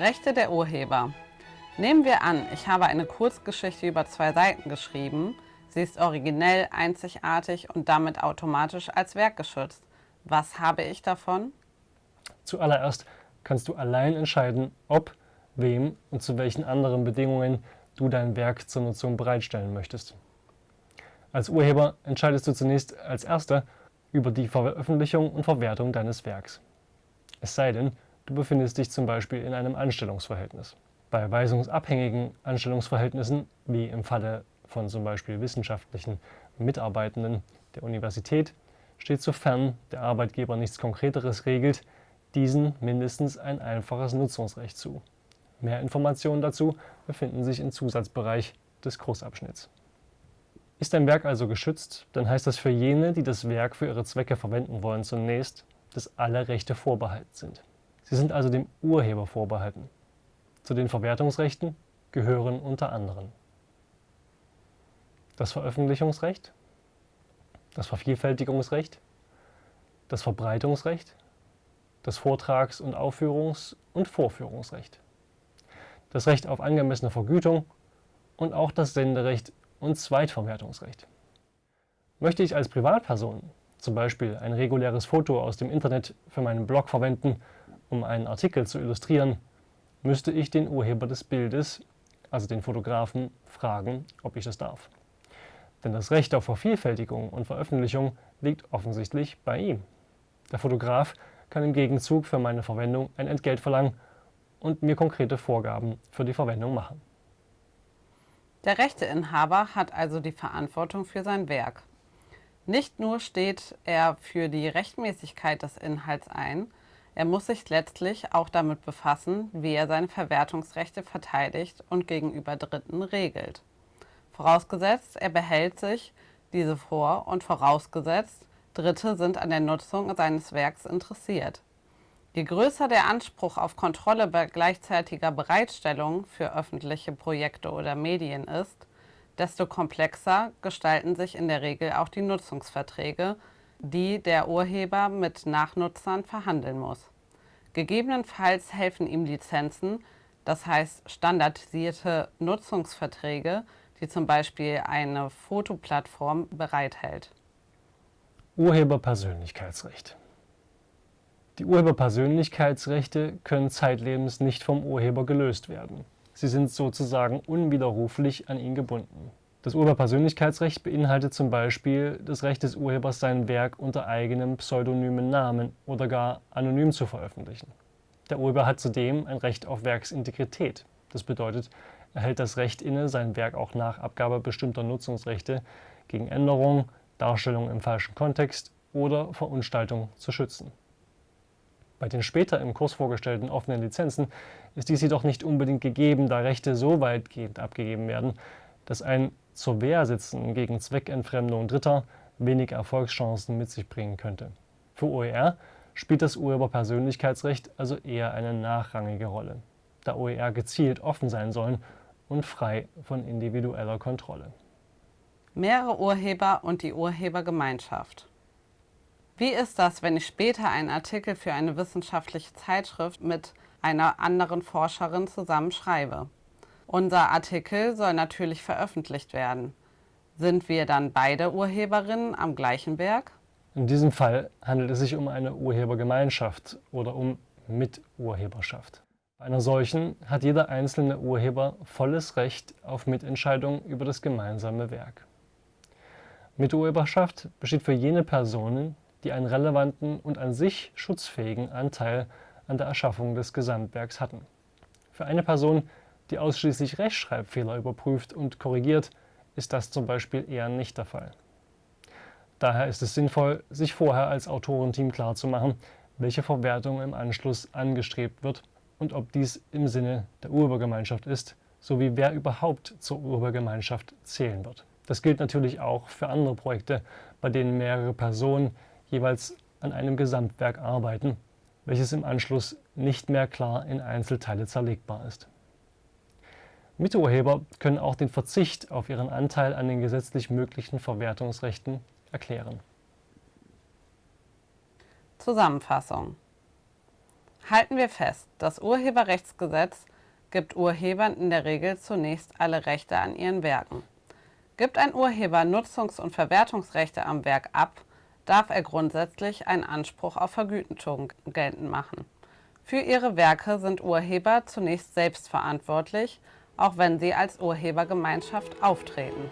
Rechte der Urheber. Nehmen wir an, ich habe eine Kurzgeschichte über zwei Seiten geschrieben. Sie ist originell, einzigartig und damit automatisch als Werk geschützt. Was habe ich davon? Zuallererst kannst du allein entscheiden, ob, wem und zu welchen anderen Bedingungen du dein Werk zur Nutzung bereitstellen möchtest. Als Urheber entscheidest du zunächst als Erster über die Veröffentlichung und Verwertung deines Werks. Es sei denn, du befindest dich zum Beispiel in einem Anstellungsverhältnis. Bei weisungsabhängigen Anstellungsverhältnissen, wie im Falle von zum Beispiel wissenschaftlichen Mitarbeitenden der Universität, steht sofern der Arbeitgeber nichts Konkreteres regelt, diesen mindestens ein einfaches Nutzungsrecht zu. Mehr Informationen dazu befinden sich im Zusatzbereich des Kursabschnitts. Ist ein Werk also geschützt, dann heißt das für jene, die das Werk für ihre Zwecke verwenden wollen, zunächst, dass alle Rechte vorbehalten sind. Sie sind also dem Urheber vorbehalten. Zu den Verwertungsrechten gehören unter anderem das Veröffentlichungsrecht, das Vervielfältigungsrecht, das Verbreitungsrecht, das Vortrags- und Aufführungs- und Vorführungsrecht, das Recht auf angemessene Vergütung und auch das Senderecht und Zweitverwertungsrecht. Möchte ich als Privatperson zum Beispiel ein reguläres Foto aus dem Internet für meinen Blog verwenden, um einen Artikel zu illustrieren, müsste ich den Urheber des Bildes, also den Fotografen, fragen, ob ich das darf. Denn das Recht auf Vervielfältigung und Veröffentlichung liegt offensichtlich bei ihm. Der Fotograf kann im Gegenzug für meine Verwendung ein Entgelt verlangen und mir konkrete Vorgaben für die Verwendung machen. Der Rechteinhaber hat also die Verantwortung für sein Werk. Nicht nur steht er für die Rechtmäßigkeit des Inhalts ein, er muss sich letztlich auch damit befassen, wie er seine Verwertungsrechte verteidigt und gegenüber Dritten regelt. Vorausgesetzt, er behält sich diese vor und vorausgesetzt, Dritte sind an der Nutzung seines Werks interessiert. Je größer der Anspruch auf Kontrolle bei gleichzeitiger Bereitstellung für öffentliche Projekte oder Medien ist, desto komplexer gestalten sich in der Regel auch die Nutzungsverträge, die der Urheber mit Nachnutzern verhandeln muss. Gegebenenfalls helfen ihm Lizenzen, das heißt standardisierte Nutzungsverträge, die zum Beispiel eine Fotoplattform bereithält. Urheberpersönlichkeitsrecht die Urheberpersönlichkeitsrechte können zeitlebens nicht vom Urheber gelöst werden. Sie sind sozusagen unwiderruflich an ihn gebunden. Das Urheberpersönlichkeitsrecht beinhaltet zum Beispiel das Recht des Urhebers, sein Werk unter eigenem pseudonymen Namen oder gar anonym zu veröffentlichen. Der Urheber hat zudem ein Recht auf Werksintegrität. Das bedeutet, er hält das Recht inne, sein Werk auch nach Abgabe bestimmter Nutzungsrechte gegen Änderung, Darstellung im falschen Kontext oder Verunstaltung zu schützen. Bei den später im Kurs vorgestellten offenen Lizenzen ist dies jedoch nicht unbedingt gegeben, da Rechte so weitgehend abgegeben werden, dass ein zur Wehr sitzen gegen Zweckentfremdung Dritter wenig Erfolgschancen mit sich bringen könnte. Für OER spielt das Urheberpersönlichkeitsrecht also eher eine nachrangige Rolle, da OER gezielt offen sein sollen und frei von individueller Kontrolle. Mehrere Urheber und die Urhebergemeinschaft wie ist das, wenn ich später einen Artikel für eine wissenschaftliche Zeitschrift mit einer anderen Forscherin zusammen schreibe? Unser Artikel soll natürlich veröffentlicht werden. Sind wir dann beide Urheberinnen am gleichen Werk? In diesem Fall handelt es sich um eine Urhebergemeinschaft oder um Miturheberschaft. Bei einer solchen hat jeder einzelne Urheber volles Recht auf Mitentscheidung über das gemeinsame Werk. Miturheberschaft besteht für jene Personen, die einen relevanten und an sich schutzfähigen Anteil an der Erschaffung des Gesamtwerks hatten. Für eine Person, die ausschließlich Rechtschreibfehler überprüft und korrigiert, ist das zum Beispiel eher nicht der Fall. Daher ist es sinnvoll, sich vorher als Autorenteam klarzumachen, welche Verwertung im Anschluss angestrebt wird und ob dies im Sinne der Urhebergemeinschaft ist, sowie wer überhaupt zur Urhebergemeinschaft zählen wird. Das gilt natürlich auch für andere Projekte, bei denen mehrere Personen jeweils an einem Gesamtwerk arbeiten, welches im Anschluss nicht mehr klar in Einzelteile zerlegbar ist. Miturheber können auch den Verzicht auf ihren Anteil an den gesetzlich möglichen Verwertungsrechten erklären. Zusammenfassung Halten wir fest, das Urheberrechtsgesetz gibt Urhebern in der Regel zunächst alle Rechte an ihren Werken. Gibt ein Urheber Nutzungs- und Verwertungsrechte am Werk ab, darf er grundsätzlich einen Anspruch auf Vergütung geltend machen. Für ihre Werke sind Urheber zunächst selbst verantwortlich, auch wenn sie als Urhebergemeinschaft auftreten.